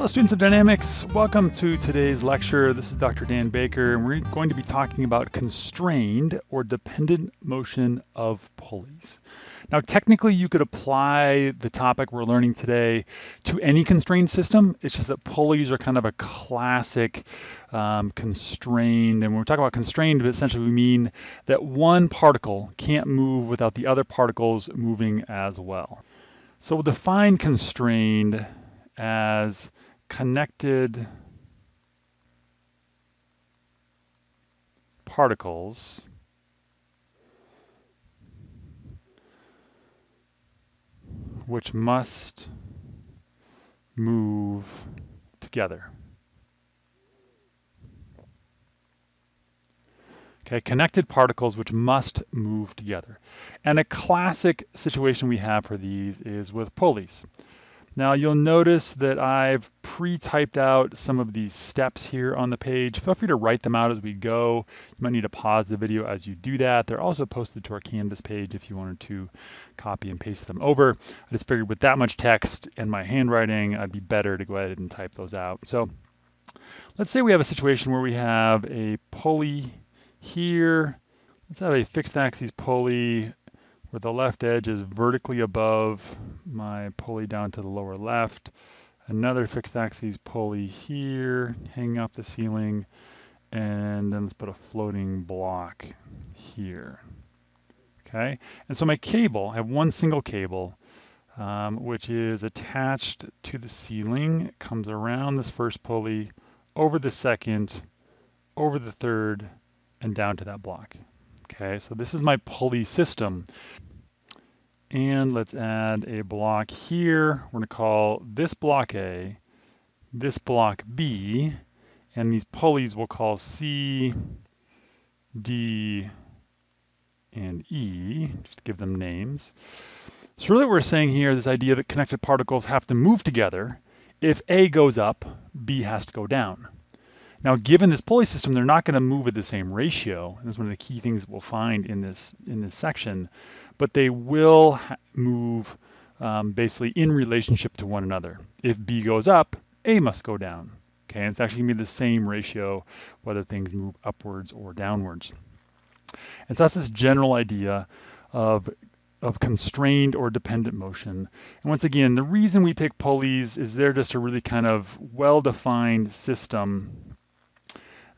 Hello students of dynamics, welcome to today's lecture. This is Dr. Dan Baker and we're going to be talking about constrained or dependent motion of pulleys. Now technically you could apply the topic we're learning today to any constrained system. It's just that pulleys are kind of a classic um, constrained and when we talk about constrained essentially we mean that one particle can't move without the other particles moving as well. So we'll define constrained as connected particles which must move together. Okay, connected particles which must move together. And a classic situation we have for these is with pulleys. Now you'll notice that I've pre-typed out some of these steps here on the page. Feel free to write them out as we go. You might need to pause the video as you do that. They're also posted to our Canvas page if you wanted to copy and paste them over. I just figured with that much text and my handwriting, I'd be better to go ahead and type those out. So let's say we have a situation where we have a pulley here. Let's have a fixed axis pulley where the left edge is vertically above my pulley down to the lower left. Another fixed axis pulley here, hanging off the ceiling, and then let's put a floating block here. Okay, and so my cable, I have one single cable, um, which is attached to the ceiling. It comes around this first pulley, over the second, over the third, and down to that block. Okay, so this is my pulley system. And let's add a block here. We're gonna call this block A, this block B, and these pulleys we'll call C, D, and E, just to give them names. So really what we're saying here, this idea that connected particles have to move together. If A goes up, B has to go down. Now, given this pulley system, they're not going to move at the same ratio. That's one of the key things we'll find in this in this section. But they will move um, basically in relationship to one another. If B goes up, A must go down. Okay, and it's actually going to be the same ratio whether things move upwards or downwards. And so that's this general idea of of constrained or dependent motion. And once again, the reason we pick pulleys is they're just a really kind of well-defined system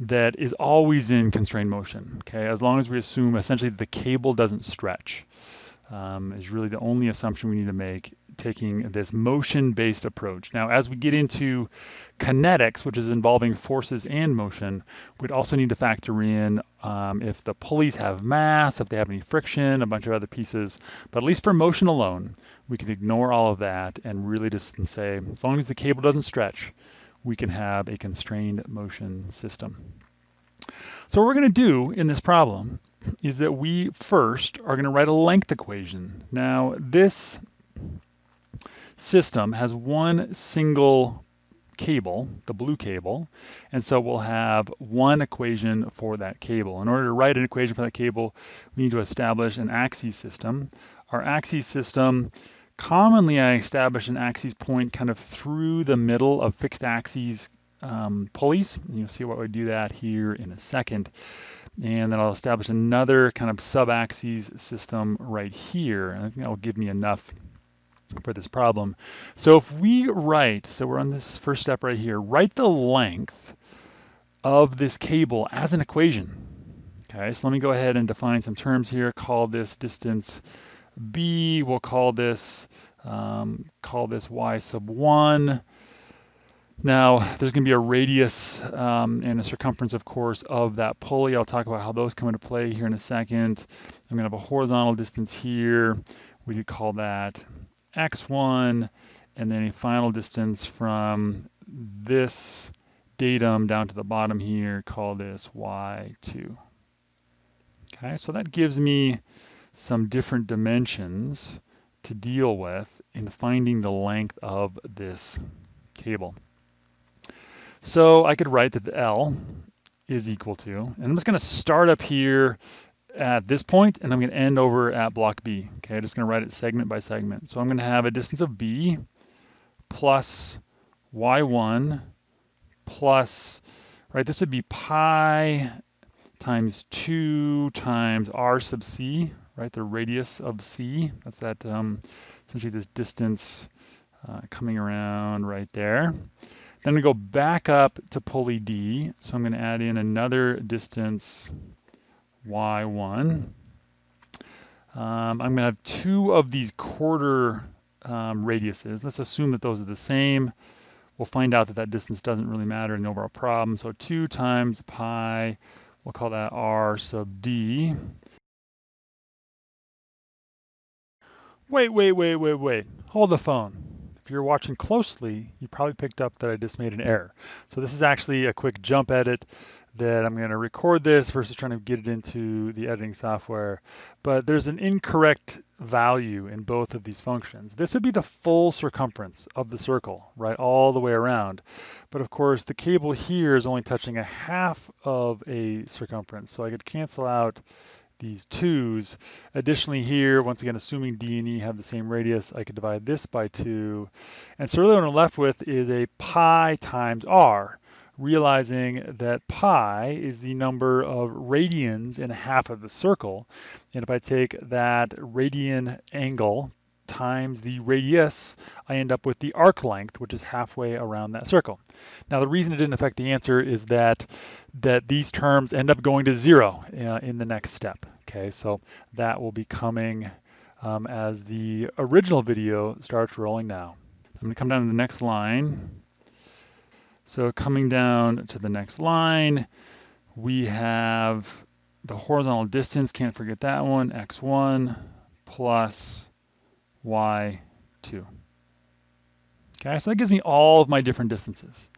that is always in constrained motion, okay? As long as we assume essentially the cable doesn't stretch um, is really the only assumption we need to make taking this motion-based approach. Now, as we get into kinetics, which is involving forces and motion, we'd also need to factor in um, if the pulleys have mass, if they have any friction, a bunch of other pieces. But at least for motion alone, we can ignore all of that and really just say, as long as the cable doesn't stretch, we can have a constrained motion system. So what we're going to do in this problem is that we first are going to write a length equation. Now this system has one single cable, the blue cable, and so we'll have one equation for that cable. In order to write an equation for that cable, we need to establish an axis system. Our axis system Commonly, I establish an axis point kind of through the middle of fixed axes um, pulleys. You'll see what we do that here in a second. And then I'll establish another kind of sub-axis system right here. And I think that will give me enough for this problem. So if we write, so we're on this first step right here, write the length of this cable as an equation. Okay, so let me go ahead and define some terms here. Call this distance B, we'll call this, um, call this Y sub one. Now, there's going to be a radius um, and a circumference, of course, of that pulley. I'll talk about how those come into play here in a second. I'm going to have a horizontal distance here. We could call that x1, and then a final distance from this datum down to the bottom here, call this y2. Okay, so that gives me some different dimensions to deal with in finding the length of this cable. So I could write that the L is equal to, and I'm just going to start up here at this point, and I'm going to end over at block B. Okay, I'm just going to write it segment by segment. So I'm going to have a distance of B plus y1 plus, right, this would be pi times 2 times r sub c, right, the radius of c. That's that, um, essentially this distance uh, coming around right there. Then we go back up to pulley D. So I'm going to add in another distance y1. Um, I'm going to have two of these quarter um, radiuses. Let's assume that those are the same. We'll find out that that distance doesn't really matter in the overall problem. So 2 times pi, we'll call that r sub d. Wait, wait, wait, wait, wait. Hold the phone if you're watching closely, you probably picked up that I just made an error. So this is actually a quick jump edit that I'm going to record this versus trying to get it into the editing software. But there's an incorrect value in both of these functions. This would be the full circumference of the circle, right, all the way around. But of course, the cable here is only touching a half of a circumference. So I could cancel out these twos. Additionally here, once again, assuming D and E have the same radius, I could divide this by two. And so really what I'm left with is a pi times R, realizing that pi is the number of radians in a half of the circle. And if I take that radian angle times the radius, I end up with the arc length, which is halfway around that circle. Now, the reason it didn't affect the answer is that that these terms end up going to zero uh, in the next step. Okay, so that will be coming um, as the original video starts rolling now. I'm going to come down to the next line. So coming down to the next line, we have the horizontal distance, can't forget that one, x1 plus y2. Okay, so that gives me all of my different distances.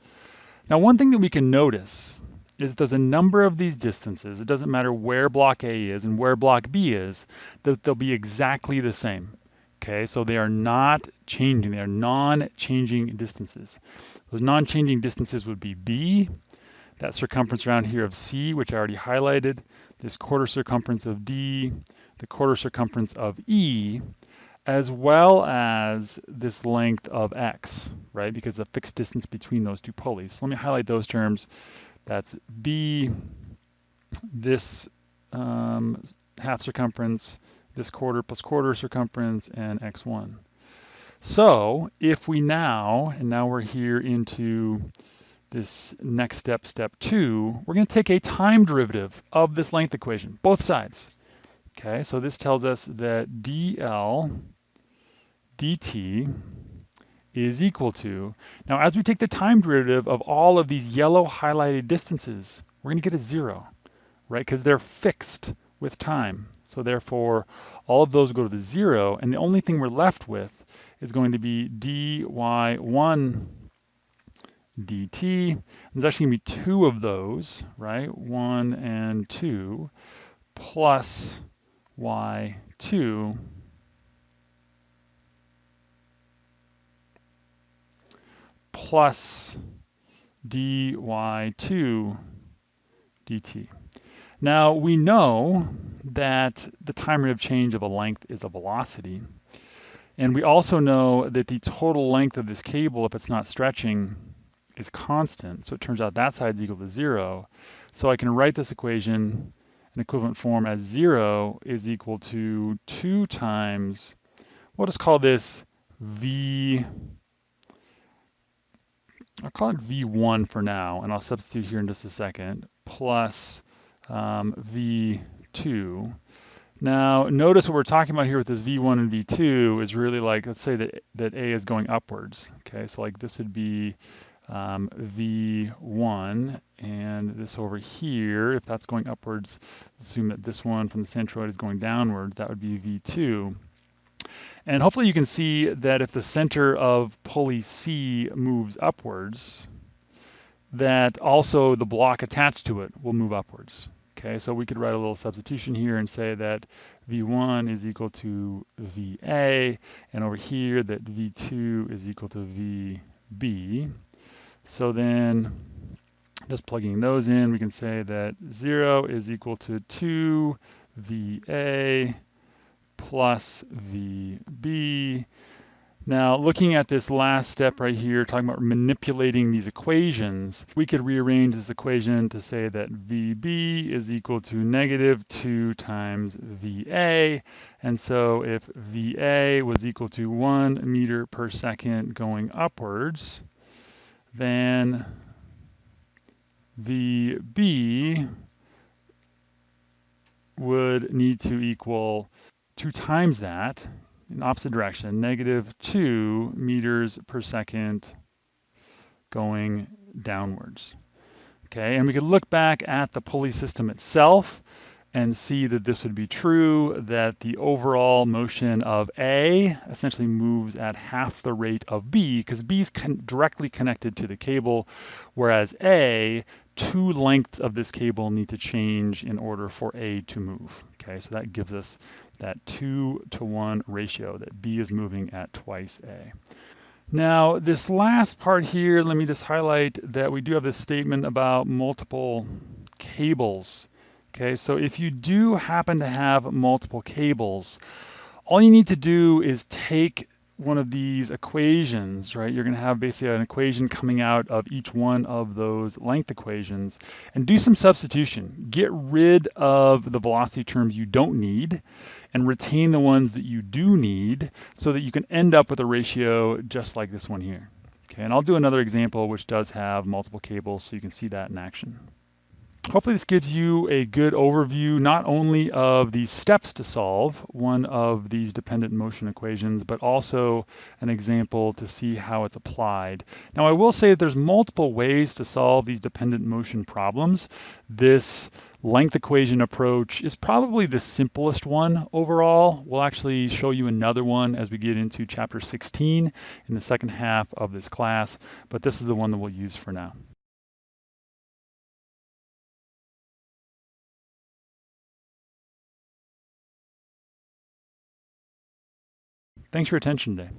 Now, one thing that we can notice is there's a number of these distances. It doesn't matter where block A is and where block B is, that they'll be exactly the same. Okay, so they are not changing. They are non-changing distances. Those non-changing distances would be B, that circumference around here of C, which I already highlighted, this quarter circumference of D, the quarter circumference of E, as well as this length of x, right? Because the fixed distance between those two pulleys. So let me highlight those terms. That's b, this um, half circumference, this quarter plus quarter circumference, and x1. So if we now, and now we're here into this next step, step two, we're going to take a time derivative of this length equation, both sides. Okay, so this tells us that dl dt is equal to, now as we take the time derivative of all of these yellow highlighted distances, we're going to get a zero, right? Because they're fixed with time. So therefore, all of those go to the zero, and the only thing we're left with is going to be dy1 dt. There's actually to be two of those, right? One and two, plus y2 plus dy2 dt. Now we know that the time rate of change of a length is a velocity. And we also know that the total length of this cable, if it's not stretching, is constant. So it turns out that side is equal to zero. So I can write this equation in equivalent form as zero is equal to two times, we'll just call this V I'll call it V1 for now, and I'll substitute here in just a second, plus um, V2. Now, notice what we're talking about here with this V1 and V2 is really like, let's say that, that A is going upwards. Okay, so like this would be um, V1, and this over here, if that's going upwards, assume that this one from the centroid is going downwards, that would be V2. And hopefully you can see that if the center of pulley C moves upwards, that also the block attached to it will move upwards. Okay, so we could write a little substitution here and say that V1 is equal to VA, and over here that V2 is equal to VB. So then, just plugging those in, we can say that 0 is equal to 2 VA plus VB. Now, looking at this last step right here, talking about manipulating these equations, we could rearrange this equation to say that VB is equal to negative 2 times VA. And so if VA was equal to 1 meter per second going upwards, then VB would need to equal 2 times that, in opposite direction, negative 2 meters per second going downwards. Okay, and we could look back at the pulley system itself and see that this would be true, that the overall motion of A essentially moves at half the rate of B, because B is con directly connected to the cable, whereas A, two lengths of this cable need to change in order for A to move. Okay, so that gives us that two to one ratio that B is moving at twice A. Now, this last part here, let me just highlight that we do have this statement about multiple cables. Okay, so if you do happen to have multiple cables, all you need to do is take one of these equations, right? You're going to have basically an equation coming out of each one of those length equations and do some substitution. Get rid of the velocity terms you don't need and retain the ones that you do need so that you can end up with a ratio just like this one here. Okay, and I'll do another example which does have multiple cables so you can see that in action. Hopefully this gives you a good overview not only of the steps to solve one of these dependent motion equations, but also an example to see how it's applied. Now I will say that there's multiple ways to solve these dependent motion problems. This length equation approach is probably the simplest one overall. We'll actually show you another one as we get into chapter 16 in the second half of this class, but this is the one that we'll use for now. Thanks for your attention today.